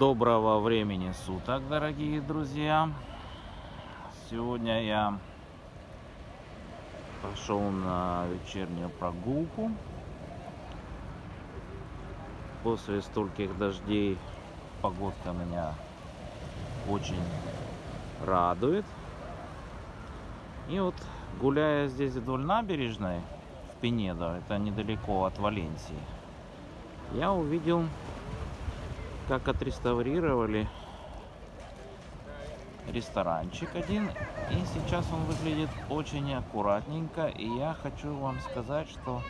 Доброго времени суток, дорогие друзья! Сегодня я пошел на вечернюю прогулку. После стольких дождей погодка меня очень радует. И вот гуляя здесь вдоль набережной в Пенедо, это недалеко от Валенсии, я увидел как отреставрировали ресторанчик один. И сейчас он выглядит очень аккуратненько. И я хочу вам сказать, что...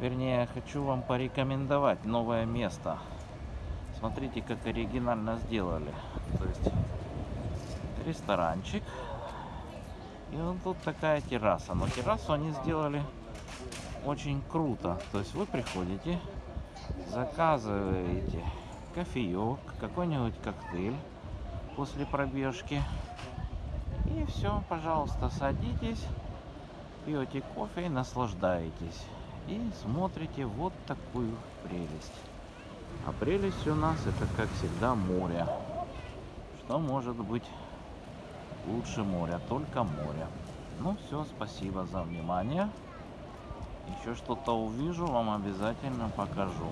Вернее, хочу вам порекомендовать новое место. Смотрите, как оригинально сделали. То есть ресторанчик. И вот тут такая терраса. Но террасу они сделали очень круто. То есть вы приходите, заказываете кофеек, какой-нибудь коктейль после пробежки. И все, пожалуйста, садитесь, пьете кофе и наслаждаетесь. И смотрите вот такую прелесть. А прелесть у нас это, как всегда, море. Что может быть лучше моря? Только море. Ну все, спасибо за внимание. Еще что-то увижу, вам обязательно покажу.